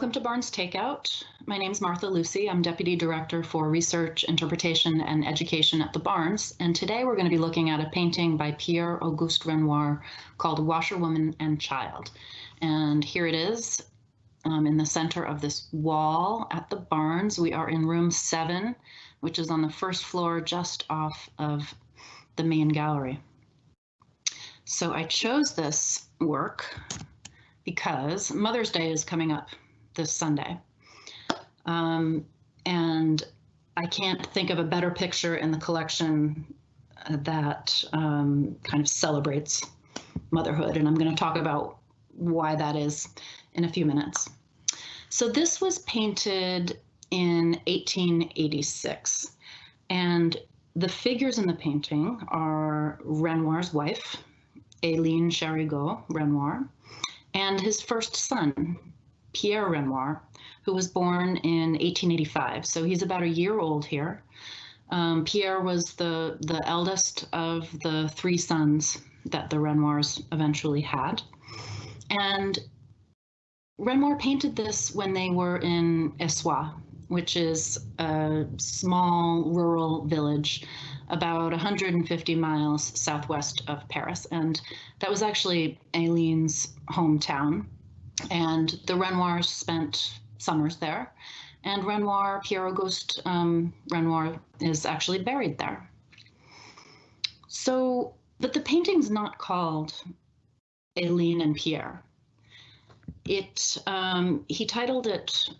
Welcome to Barnes Takeout. My name is Martha Lucy. I'm Deputy Director for Research, Interpretation, and Education at the Barnes. And today we're going to be looking at a painting by Pierre Auguste Renoir called Washerwoman and Child. And here it is um, in the center of this wall at the Barnes. We are in room seven, which is on the first floor just off of the main gallery. So I chose this work because Mother's Day is coming up this Sunday. Um, and I can't think of a better picture in the collection that um, kind of celebrates motherhood. And I'm going to talk about why that is in a few minutes. So this was painted in 1886. And the figures in the painting are Renoir's wife, Aline Charigot Renoir, and his first son, Pierre Renoir, who was born in 1885. So he's about a year old here. Um, Pierre was the, the eldest of the three sons that the Renoirs eventually had. And Renoir painted this when they were in Essoyes, which is a small rural village about 150 miles southwest of Paris. And that was actually Aline's hometown. And the Renoirs spent summers there. And Renoir, Pierre Auguste um, Renoir, is actually buried there. So, but the painting's not called Aline and Pierre. It, um, he titled it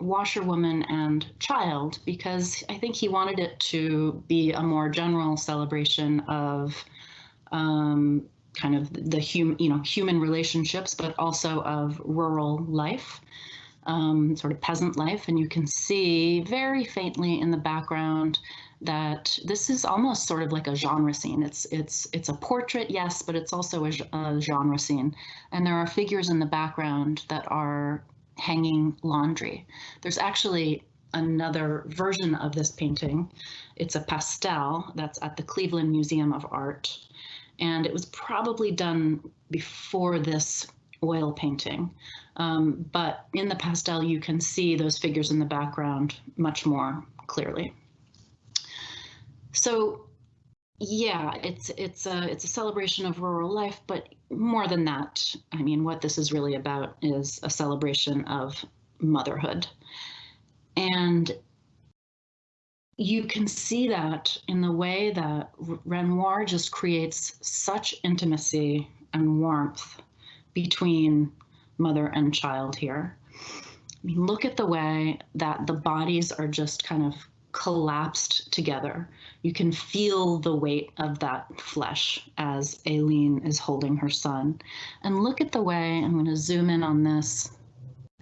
washerwoman and child because I think he wanted it to be a more general celebration of um, kind of the human, you know, human relationships, but also of rural life, um, sort of peasant life. And you can see very faintly in the background that this is almost sort of like a genre scene. It's it's it's a portrait, yes, but it's also a, a genre scene. And there are figures in the background that are hanging laundry. There's actually another version of this painting. It's a pastel that's at the Cleveland Museum of Art. And it was probably done before this oil painting. Um, but in the pastel, you can see those figures in the background much more clearly. So yeah, it's it's a it's a celebration of rural life, but more than that, I mean, what this is really about is a celebration of motherhood. And you can see that in the way that Renoir just creates such intimacy and warmth between mother and child here. I mean, look at the way that the bodies are just kind of collapsed together. You can feel the weight of that flesh as Aline is holding her son. And look at the way, I'm going to zoom in on this.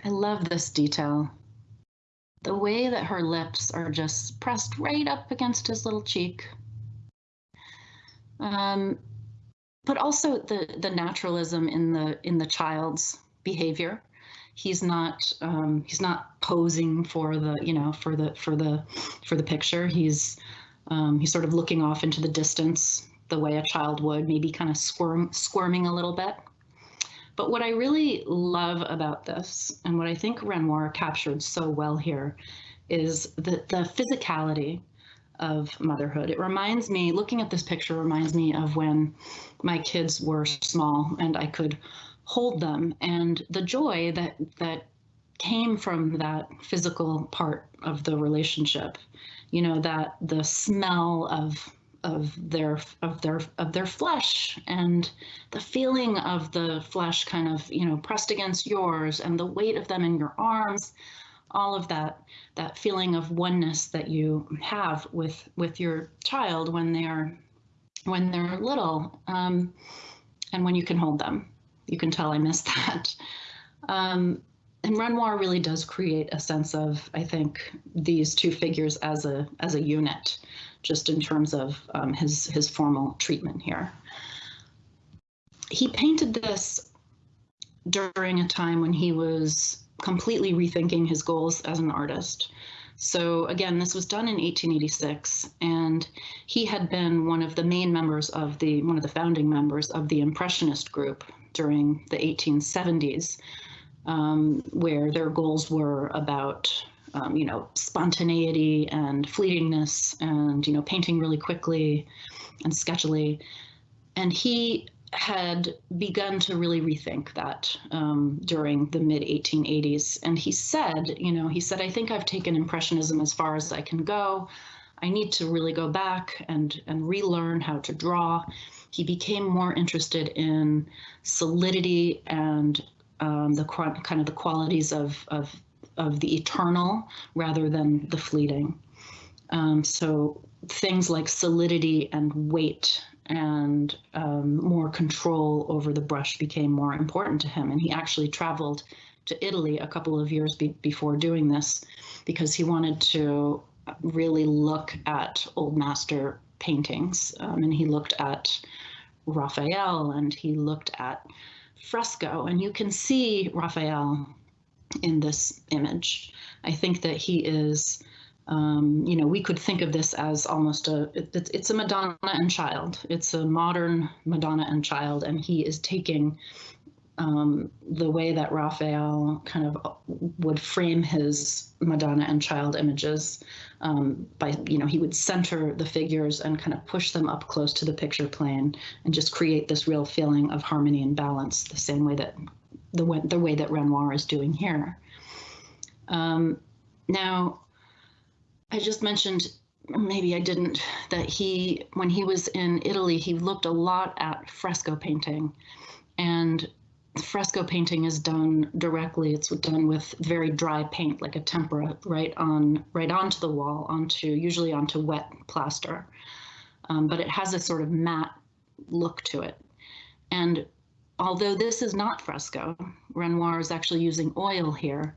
I love this detail. The way that her lips are just pressed right up against his little cheek. Um, but also the the naturalism in the in the child's behavior he's not um, he's not posing for the you know for the for the for the picture. He's um, he's sort of looking off into the distance the way a child would, maybe kind of squirm squirming a little bit. But what I really love about this, and what I think Renoir captured so well here, is the the physicality of motherhood. It reminds me, looking at this picture reminds me of when my kids were small and I could hold them and the joy that that came from that physical part of the relationship you know that the smell of of their of their of their flesh and the feeling of the flesh kind of you know pressed against yours and the weight of them in your arms all of that that feeling of oneness that you have with with your child when they're when they're little um, and when you can hold them you can tell I missed that. Um, and Renoir really does create a sense of, I think, these two figures as a as a unit, just in terms of um, his his formal treatment here. He painted this during a time when he was completely rethinking his goals as an artist. So again, this was done in 1886, and he had been one of the main members of the one of the founding members of the Impressionist group during the 1870s. Um, where their goals were about um, you know spontaneity and fleetingness and you know painting really quickly and sketchily and he had begun to really rethink that um, during the mid 1880s. And he said, you know, he said, I think I've taken Impressionism as far as I can go. I need to really go back and, and relearn how to draw. He became more interested in solidity and um, the kind of the qualities of, of, of the eternal rather than the fleeting. Um, so things like solidity and weight and um, more control over the brush became more important to him. And he actually traveled to Italy a couple of years be before doing this because he wanted to really look at old master paintings. Um, and he looked at Raphael and he looked at fresco. And you can see Raphael in this image. I think that he is um, you know, we could think of this as almost a, it, it's a Madonna and child. It's a modern Madonna and child, and he is taking um, the way that Raphael kind of would frame his Madonna and child images um, by, you know, he would center the figures and kind of push them up close to the picture plane and just create this real feeling of harmony and balance, the same way that the way, the way that Renoir is doing here. Um, now, I just mentioned, maybe I didn't, that he, when he was in Italy, he looked a lot at fresco painting. And fresco painting is done directly. It's done with very dry paint, like a tempera, right on, right onto the wall, onto usually onto wet plaster. Um, but it has a sort of matte look to it. And although this is not fresco, Renoir is actually using oil here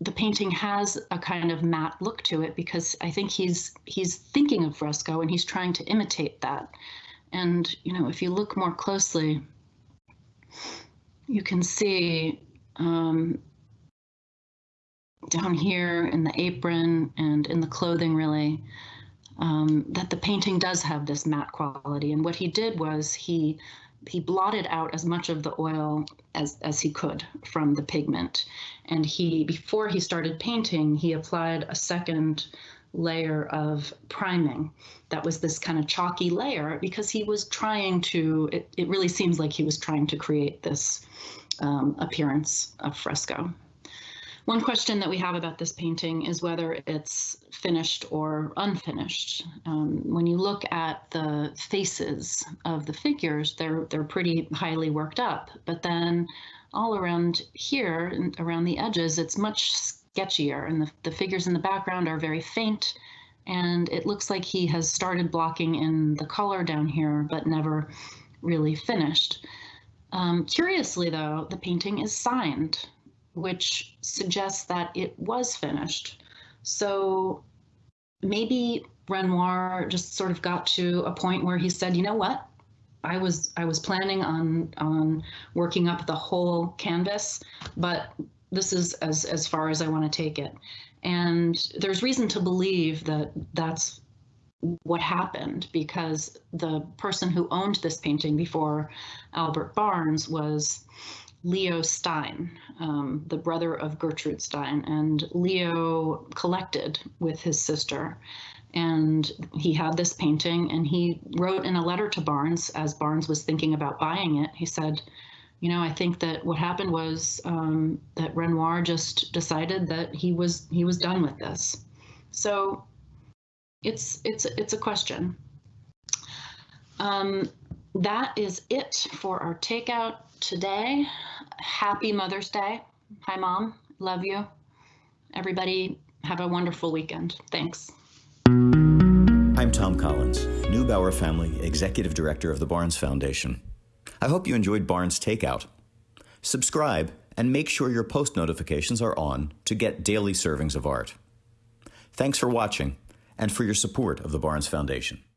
the painting has a kind of matte look to it because I think he's he's thinking of fresco and he's trying to imitate that. And you know, if you look more closely, you can see um, down here in the apron and in the clothing, really, um, that the painting does have this matte quality. And what he did was he he blotted out as much of the oil as, as he could from the pigment. And he, before he started painting, he applied a second layer of priming that was this kind of chalky layer because he was trying to, it, it really seems like he was trying to create this um, appearance of fresco. One question that we have about this painting is whether it's finished or unfinished. Um, when you look at the faces of the figures, they're they're pretty highly worked up, but then all around here, around the edges, it's much sketchier, and the, the figures in the background are very faint, and it looks like he has started blocking in the color down here, but never really finished. Um, curiously, though, the painting is signed which suggests that it was finished. So maybe Renoir just sort of got to a point where he said, you know what? I was I was planning on on working up the whole canvas, but this is as as far as I want to take it. And there's reason to believe that that's what happened because the person who owned this painting before Albert Barnes was Leo Stein, um, the brother of Gertrude Stein, and Leo collected with his sister. And he had this painting, and he wrote in a letter to Barnes as Barnes was thinking about buying it. He said, "You know, I think that what happened was um, that Renoir just decided that he was he was done with this." So, it's it's it's a question. Um, that is it for our takeout today. Happy Mother's Day. Hi, Mom. Love you. Everybody, have a wonderful weekend. Thanks. I'm Tom Collins, Neubauer Family Executive Director of the Barnes Foundation. I hope you enjoyed Barnes Takeout. Subscribe and make sure your post notifications are on to get daily servings of art. Thanks for watching and for your support of the Barnes Foundation.